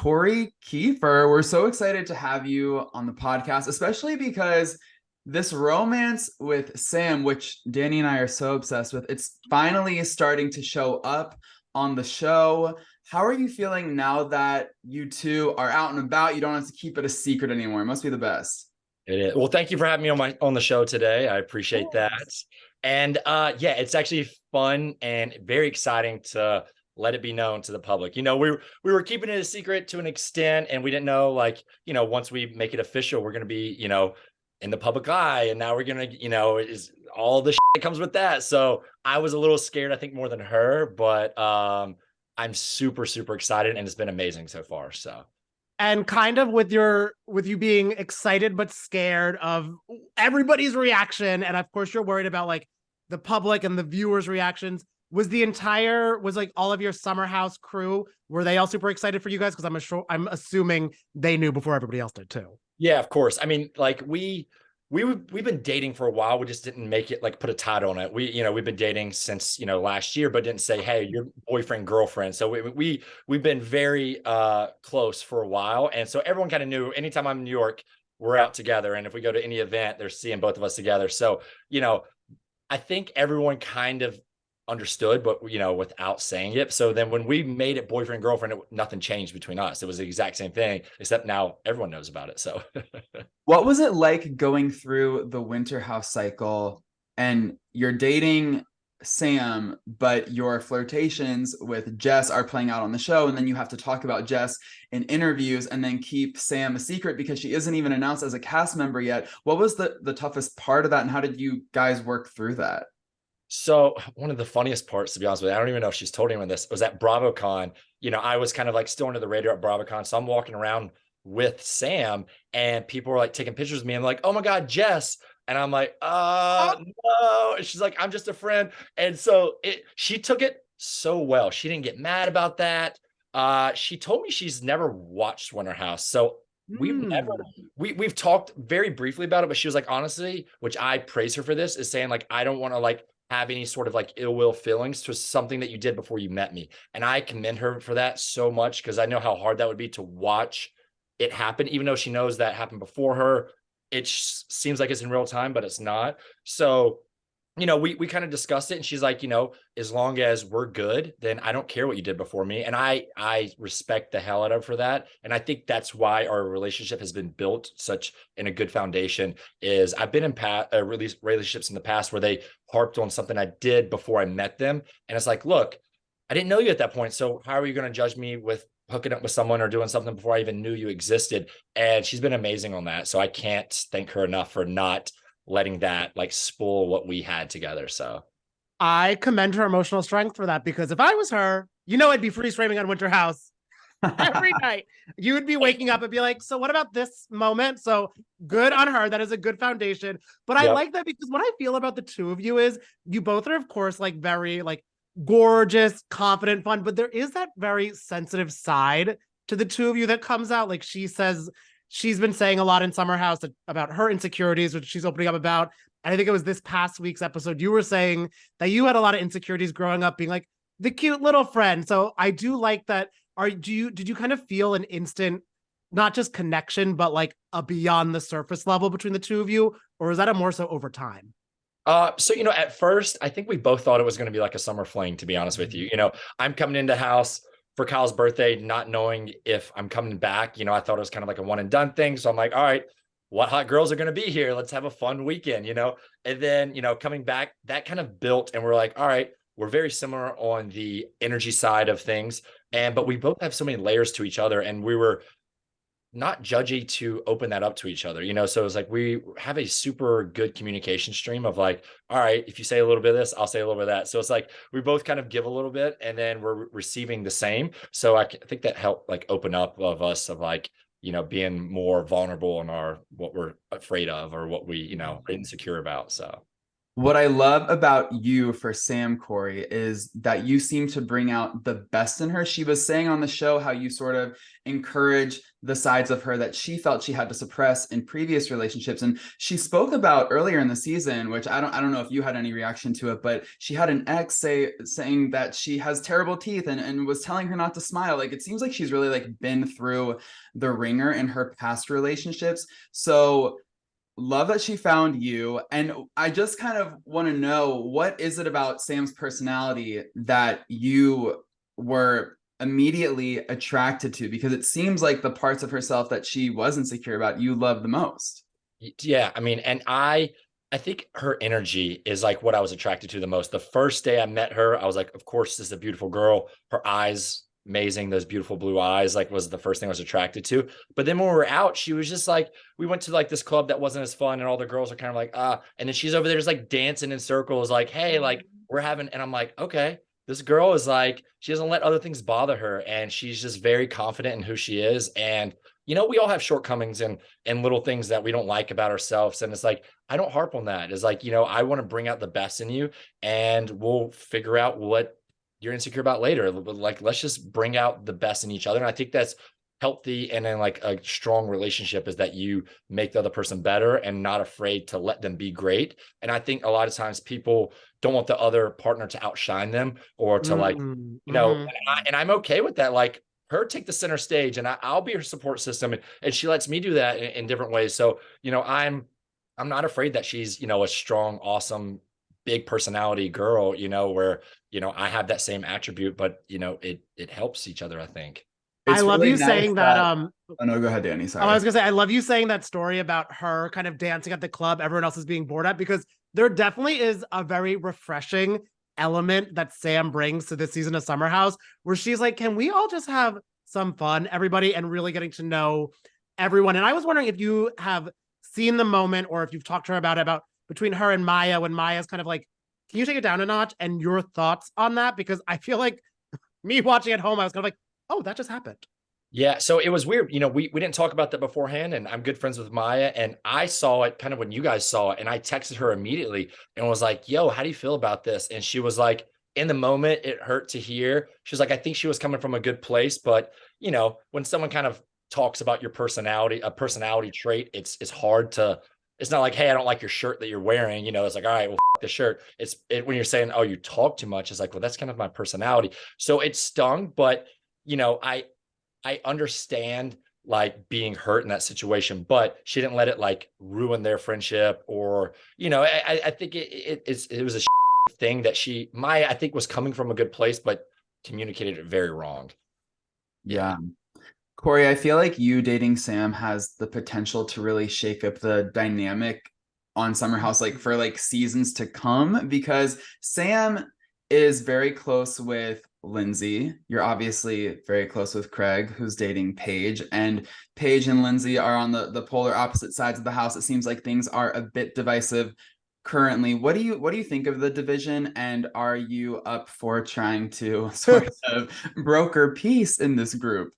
Kory Keefer, we're so excited to have you on the podcast, especially because this romance with Sam, which Danny and I are so obsessed with, it's finally starting to show up on the show. How are you feeling now that you two are out and about? You don't have to keep it a secret anymore. It must be the best. It is. Well, thank you for having me on my on the show today. I appreciate that. And uh yeah, it's actually fun and very exciting to let it be known to the public. You know, we we were keeping it a secret to an extent and we didn't know like, you know, once we make it official, we're going to be, you know, in the public eye and now we're going to, you know, is all the that comes with that. So, I was a little scared I think more than her, but um I'm super super excited and it's been amazing so far. So, and kind of with your with you being excited but scared of everybody's reaction and of course you're worried about like the public and the viewers reactions was the entire was like all of your summer house crew were they all super excited for you guys? Because i'm sure i'm assuming they knew before everybody else did too. Yeah of course. I mean like we we we've been dating for a while. We just didn't make it like put a title on it. We you know we've been dating since you know last year but didn't say hey your boyfriend girlfriend. So we, we we've been very uh close for a while. And so everyone kind of knew anytime i'm in new york we're out together. And if we go to any event they're seeing both of us together. So you know i think everyone kind of understood, but you know, without saying it. So then when we made it boyfriend girlfriend, it, nothing changed between us. It was the exact same thing, except now everyone knows about it. So, what was it like going through the winter house cycle and you're dating Sam, but your flirtations with Jess are playing out on the show, and then you have to talk about Jess in interviews and then keep Sam a secret because she isn't even announced as a cast member yet. What was the the toughest part of that, and how did you guys work through that? So one of the funniest parts, to be honest with you, I don't even know if she's told anyone this, was at BravoCon. You know, I was kind of like still under the radar at BravoCon. So I'm walking around with Sam and people were like taking pictures of me. I'm like, oh my God, Jess. And I'm like, uh, no. And she's like, I'm just a friend. And so it she took it so well. She didn't get mad about that. Uh, she told me she's never watched Winter House. So we've never we we've talked very briefly about it, but she was like, honestly, which I praise her for this, is saying like, I don't want to like have any sort of like ill will feelings to something that you did before you met me. And I commend her for that so much because I know how hard that would be to watch it happen, even though she knows that happened before her. It seems like it's in real time, but it's not. So you know, we we kind of discussed it and she's like, you know, as long as we're good, then I don't care what you did before me. And I I respect the hell out of her for that. And I think that's why our relationship has been built such in a good foundation is I've been in past uh, relationships in the past where they harped on something I did before I met them. And it's like, look, I didn't know you at that point. So how are you going to judge me with hooking up with someone or doing something before I even knew you existed? And she's been amazing on that. So I can't thank her enough for not letting that like spoil what we had together. So I commend her emotional strength for that because if I was her, you know, I'd be freeze framing on Winter House every night. You would be waking up and be like, so what about this moment? So good on her. That is a good foundation. But I yep. like that because what I feel about the two of you is you both are, of course, like very like gorgeous, confident, fun, but there is that very sensitive side to the two of you that comes out. Like she says she's been saying a lot in Summer House about her insecurities, which she's opening up about. And I think it was this past week's episode, you were saying that you had a lot of insecurities growing up, being like the cute little friend. So I do like that. Are do you did you kind of feel an instant, not just connection, but like a beyond the surface level between the two of you, or is that a more so over time? Uh, so you know, at first, I think we both thought it was going to be like a summer fling. To be honest with you, you know, I'm coming into house for Kyle's birthday, not knowing if I'm coming back. You know, I thought it was kind of like a one and done thing. So I'm like, all right, what hot girls are going to be here? Let's have a fun weekend, you know? And then, you know, coming back, that kind of built and we're like, all right, we're very similar on the energy side of things. And, but we both have so many layers to each other. And we were not judgy to open that up to each other, you know? So it's like we have a super good communication stream of like, all right, if you say a little bit of this, I'll say a little bit of that. So it's like we both kind of give a little bit and then we're receiving the same. So I think that helped like open up of us of like, you know, being more vulnerable in our what we're afraid of or what we, you know, insecure about. So What I love about you for Sam Kory is that you seem to bring out the best in her. She was saying on the show how you sort of encourage the sides of her that she felt she had to suppress in previous relationships. And she spoke about earlier in the season which I don't I don't know if you had any reaction to it but she had an ex say saying that she has terrible teeth and and was telling her not to smile. Like it seems like she's really like been through the ringer in her past relationships. So love that she found you and i just kind of want to know what is it about sam's personality that you were immediately attracted to? Because it seems like the parts of herself that she was insecure about you love the most. Yeah i mean and i i think her energy is like what i was attracted to the most. The first day i met her i was like of course this is a beautiful girl. Her eyes amazing those beautiful blue eyes like was the first thing i was attracted to. But then when we were out she was just like we went to like this club that wasn't as fun and all the girls are kind of like ah and then she's over there just like dancing in circles like hey like we're having and i'm like okay this girl is like she doesn't let other things bother her and she's just very confident in who she is and you know we all have shortcomings and and little things that we don't like about ourselves and it's like i don't harp on that. It's like you know i want to bring out the best in you and we'll figure out what you're insecure about later. Like, let's just bring out the best in each other. And I think that's healthy and then like a strong relationship is that you make the other person better and not afraid to let them be great. And I think a lot of times people don't want the other partner to outshine them or to like, mm-hmm. you know, mm-hmm. and, I, and I'm okay with that. Like her take the center stage and I, will be her support system. And, and she lets me do that in, in different ways. So, you know, I'm, I'm not afraid that she's, you know, a strong, awesome big personality girl, you know, where, you know, I have that same attribute, but you know, it it helps each other, I think. It's I love really you nice saying that, that, um oh no, go ahead, Danny. Sorry. I was gonna say I love you saying that story about her kind of dancing at the club, everyone else is being bored at because there definitely is a very refreshing element that Sam brings to this season of Summer House, where she's like, Can we all just have some fun, everybody, and really getting to know everyone? And I was wondering if you have seen the moment or if you've talked to her about it, about between her and Mya when Mya's kind of like, can you take it down a notch? And your thoughts on that? Because I feel like me watching at home, I was kind of like, oh, that just happened. Yeah, so it was weird. You know, we we didn't talk about that beforehand, and I'm good friends with Mya, and I saw it kind of when you guys saw it, and I texted her immediately and was like, "Yo, how do you feel about this?" And she was like, "In the moment, it hurt to hear." She was like, "I think she was coming from a good place, but you know, when someone kind of talks about your personality, a personality trait, it's it's hard to it's not like, hey, I don't like your shirt that you're wearing. You know, it's like, all right, well, the shirt. It's it, when you're saying, oh, you talk too much. It's like, well, that's kind of my personality. So it stung, but you know, I I understand like being hurt in that situation, but she didn't let it like ruin their friendship or you know, I I think it it, it was a thing that she my I think was coming from a good place, but communicated it very wrong. Yeah. Kory, I feel like you dating Sam has the potential to really shake up the dynamic on Summer House, like for like seasons to come, because Sam is very close with Lindsay. You're obviously very close with Craig, who's dating Paige, and Paige and Lindsay are on the the polar opposite sides of the house. It seems like things are a bit divisive currently. What do you what do you think of the division, and are you up for trying to sort of broker peace in this group?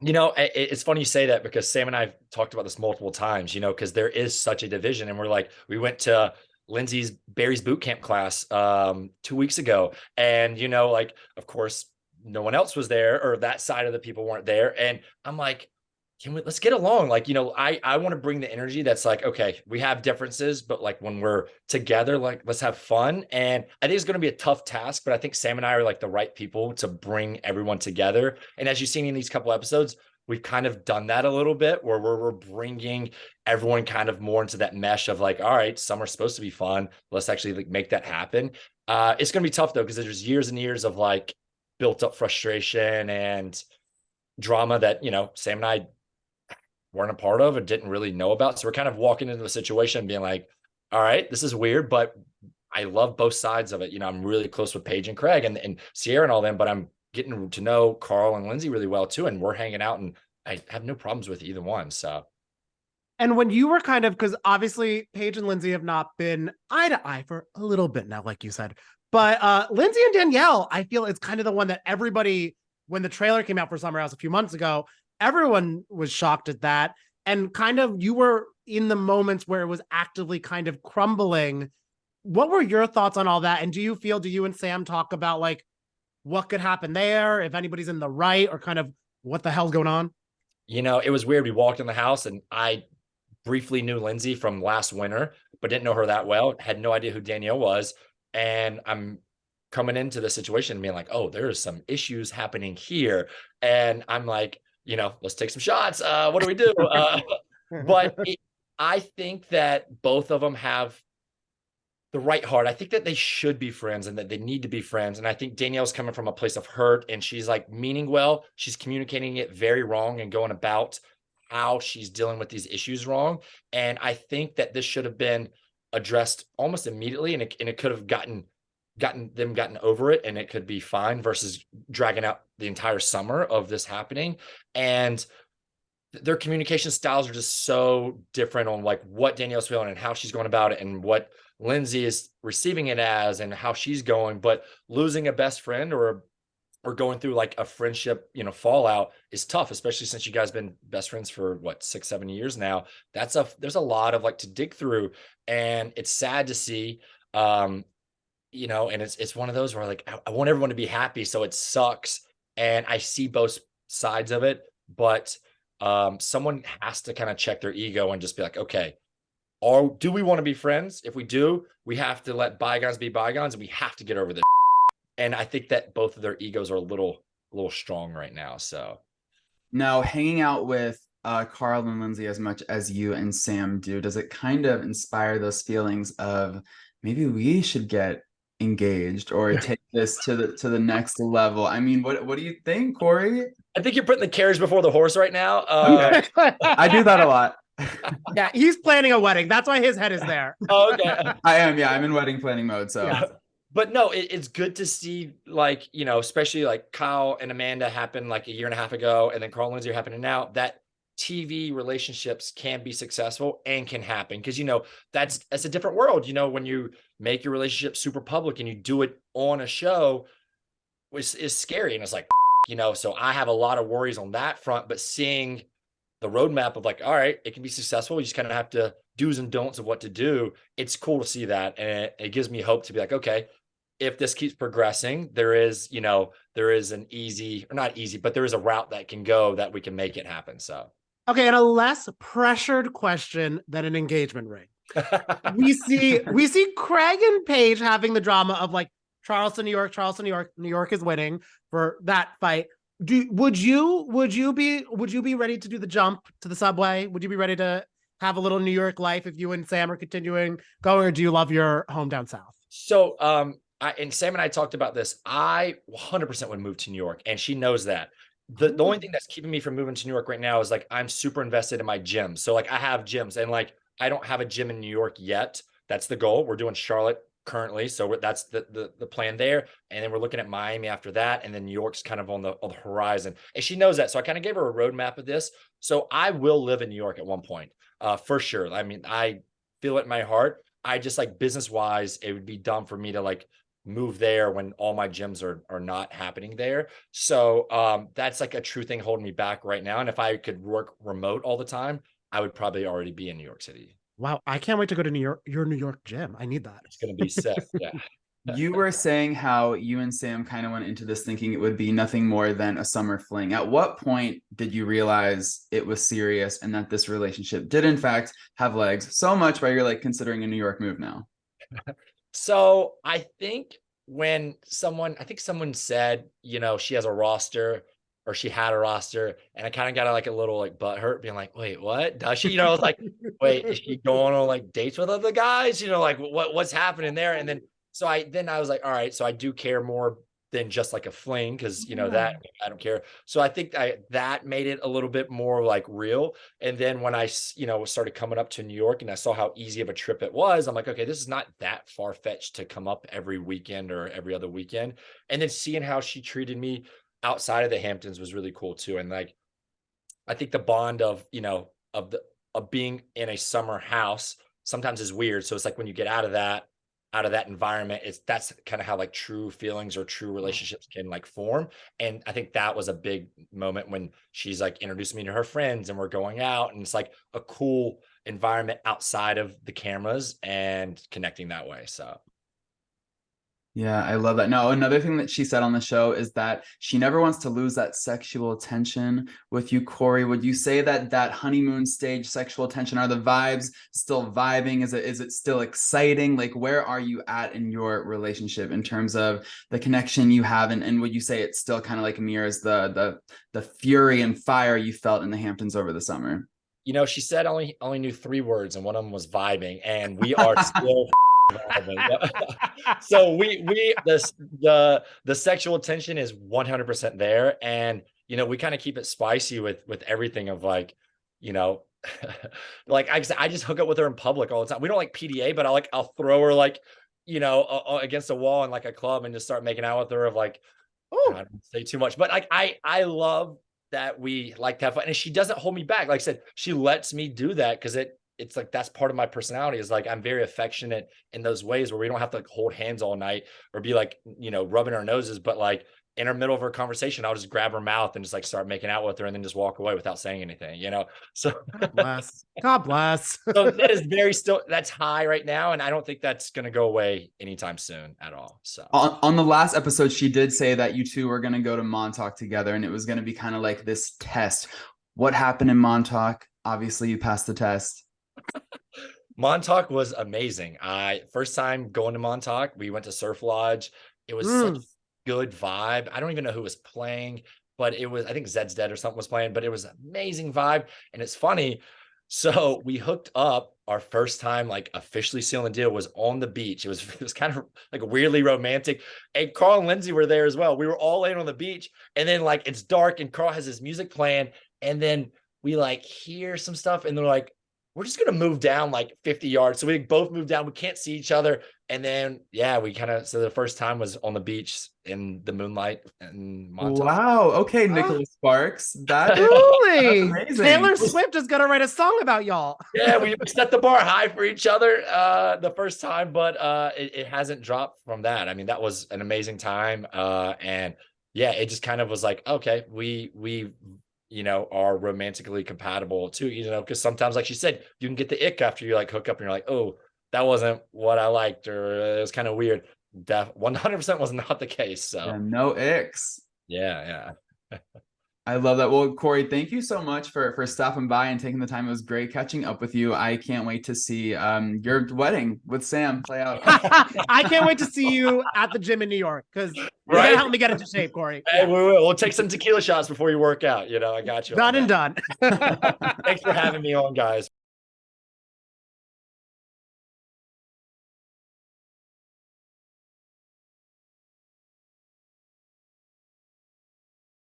You know, it's funny you say that because Sam and I have talked about this multiple times, you know, because there is such a division. And we're like, we went to Lindsay's Barry's boot camp class um, two weeks ago. And, you know, like, of course, no one else was there or that side of the people weren't there. And I'm like, can we let's get along like you know i i want to bring the energy that's like okay we have differences but like when we're together like let's have fun and i think it's going to be a tough task but i think sam and i are like the right people to bring everyone together and as you've seen in these couple episodes we've kind of done that a little bit where we're, we're bringing everyone kind of more into that mesh of like all right summer's supposed to be fun let's actually like make that happen uh it's going to be tough though because there's years and years of like built up frustration and drama that you know sam and i weren't a part of and didn't really know about. So we're kind of walking into the situation being like, all right, this is weird, but I love both sides of it. You know, I'm really close with Paige and Craig and, and Ciara and all them, but I'm getting to know Carl and Lindsay really well too. And we're hanging out and I have no problems with either one. So and when you were kind of because obviously Paige and Lindsay have not been eye to eye for a little bit now, like you said. But uh Lindsay and Danielle, I feel it's kind of the one that everybody when the trailer came out for Summer House a few months ago, everyone was shocked at that. And kind of you were in the moments where it was actively kind of crumbling. what were your thoughts on all that? And do you feel, do you and Sam talk about like what could happen there, if anybody's in the right, or kind of what the hell's going on? You know, it was weird. We walked in the house and I briefly knew Lindsay from last winter, but didn't know her that well, had no idea who Danielle was. And I'm coming into the situation and being like, oh, there's some issues happening here. And I'm like, you know, let's take some shots. Uh, what do we do? Uh, but it, I think that both of them have the right heart. I think that they should be friends and that they need to be friends. And I think Danielle's coming from a place of hurt and she's like meaning well. She's communicating it very wrong and going about how she's dealing with these issues wrong. And I think that this should have been addressed almost immediately and it, and it could have gotten gotten them gotten over it and it could be fine versus dragging out the entire summer of this happening. And their communication styles are just so different on like what Danielle's feeling and how she's going about it and what Lindsay is receiving it as and how she's going. But losing a best friend or or going through like a friendship, you know, fallout is tough, especially since you guys been best friends for what six, seven years now. That's a there's a lot of like to dig through, and it's sad to see. Um, you know, and it's it's one of those where like I, I want everyone to be happy, so it sucks, and I see both sides of it, but um, someone has to kind of check their ego and just be like, okay, or do we want to be friends? If we do, we have to let bygones be bygones and we have to get over this. And I think that both of their egos are a little, a little strong right now. So now hanging out with uh, Carl and Lindsay as much as you and Sam do, does it kind of inspire those feelings of maybe we should get engaged or take this to the to the next level? I mean, what what do you think, Kory? I think you're putting the carriage before the horse right now. Uh, I do that a lot. yeah, he's planning a wedding. That's why his head is there. oh, okay. I am. Yeah, I'm in wedding planning mode. So. Yeah. But no, it, it's good to see, like, you know, especially like Kyle and Amanda happened like a year and a half ago, and then Carl and Lindsay are happening now. That TV relationships can be successful and can happen because you know mm. that's that's a different world. You know, when you make your relationship super public and you do it on a show, which is scary. And it's like, you know, so I have a lot of worries on that front, but seeing the roadmap of like, all right, it can be successful. You just kind of have to do's and don'ts of what to do. It's cool to see that. And it, it gives me hope to be like, okay, if this keeps progressing, there is, you know, there is an easy or not easy, but there is a route that can go that we can make it happen. So, okay. And a less pressured question than an engagement ring. we see, we see Craig and Paige having the drama of like Charleston, New York, Charleston, New York, New York is winning for that fight do would you would you be would you be ready to do the jump to the subway? Would you be ready to have a little New York life if you and Sam are continuing going, or do you love your home down south? So um I and Sam and I talked about this. I 100% would move to New York, and she knows that. The, the only thing that's keeping me from moving to New York right now is like I'm super invested in my gym. So like I have gyms and like I don't have a gym in New York yet. That's the goal. We're doing Charlotte currently. So that's the, the, the plan there. And then we're looking at Miami after that. And then New York's kind of on the, on the horizon. And she knows that. So I kind of gave her a roadmap of this. So I will live in New York at one point, uh, for sure. I mean, I feel it in my heart. I just like business wise, it would be dumb for me to like move there when all my gyms are are not happening there. So um, that's like a true thing holding me back right now. And if I could work remote all the time, I would probably already be in New York City. Wow, I can't wait to go to New York, your New York gym. I need that. It's gonna be sick. Yeah. you were saying how you and Sam kind of went into this thinking it would be nothing more than a summer fling. At what point did you realize it was serious and that this relationship did in fact have legs so much why you're like considering a New York move now? so I think when someone, I think someone said, you know, she has a roster or she had a roster and I kind of got like a little like butt hurt being like, wait, what does she, you know, I was like, wait, is she going on like dates with other guys? You know, like what, what's happening there? And then, so I, then I was like, all right, so I do care more than just like a fling. Cause you know, yeah. that I don't care. So I think I, that made it a little bit more like real. And then when I, you know, started coming up to New York and I saw how easy of a trip it was, I'm like, okay, this is not that far fetched to come up every weekend or every other weekend. And then seeing how she treated me outside of the Hamptons was really cool too. And like, I think the bond of, you know, of the, of being in a summer house sometimes is weird. So it's like when you get out of that out of that environment it's that's kind of how like true feelings or true mm-hmm. relationships can like form and i think that was a big moment when she's like introduced me to her friends and we're going out and it's like a cool environment outside of the cameras and connecting that way so Yeah, I love that. No, another thing that she said on the show is that she never wants to lose that sexual tension with you, Kory. Would you say that that honeymoon stage sexual tension are the vibes still vibing? Is it is it still exciting? Like, where are you at in your relationship in terms of the connection you have, and, and would you say it still kind of like mirrors the the the fury and fire you felt in the Hamptons over the summer? you know she said only only knew three words and one of them was vibing and we are still. so we we this the the sexual tension is 100% there. And you know we kind of keep it spicy with with everything of like you know like I, I just hook up with her in public all the time. We don't like pda but i like i'll throw her like you know uh, against a wall in like a club and just start making out with her of like oh I don't say too much. But like i i love that we like to have fun. And she doesn't hold me back. Like i said she lets me do that because it it's like that's part of my personality is like i'm very affectionate in those ways where we don't have to like hold hands all night or be like you know rubbing our noses but like in the middle of her conversation i'll just grab her mouth and just like start making out with her and then just walk away without saying anything you know so God bless. God bless. so that is very still that's high right now and i don't think that's going to go away anytime soon at all so On, on the last episode, she did say that you two were going to go to Montauk together, and it was going to be kind of like this test. What happened in Montauk? Obviously, you passed the test. Montauk was amazing. I first time going to Montauk, we went to Surf Lodge. It was such Mm. a good vibe. I don't even know who was playing, but it was I think Zeds Dead or something was playing, but it was amazing vibe. And it's funny. So we hooked up our first time, like officially sealing the deal was on the beach. It was it was kind of like weirdly romantic. And Carl and Lindsay were there as well. We were all laying on the beach, and then like it's dark, and Carl has his music playing, and then we like hear some stuff, and they're like, we're just gonna move down like 50 yards. So we both moved down. We can't see each other. And then yeah, we kind of so the first time was on the beach in the moonlight and Montauk. Wow. Okay, Oh. Nicholas Sparks. That is Truly. amazing. Taylor Swift is gonna write a song about y'all. Yeah, we we set the bar high for each other uh the first time, but uh it, it hasn't dropped from that. I mean, that was an amazing time. Uh and yeah, it just kind of was like, okay, we we you know are romantically compatible too, you know, because sometimes, like she said, you can get the ick after you like hook up and you're like, oh, that wasn't what I liked, or it was kind of weird. Def 100% was not the case. So Yeah, no icks. yeah, yeah. I love that. Well, Kory, thank you so much for for stopping by and taking the time. It was great catching up with you. I can't wait to see um your wedding with Sam play out. I can't wait to see you at the gym in New York because you're gonna help me get into shape, Kory. Hey, we will. We'll take some tequila shots before you work out. You know, I got you. Done and done. Thanks for having me on, guys.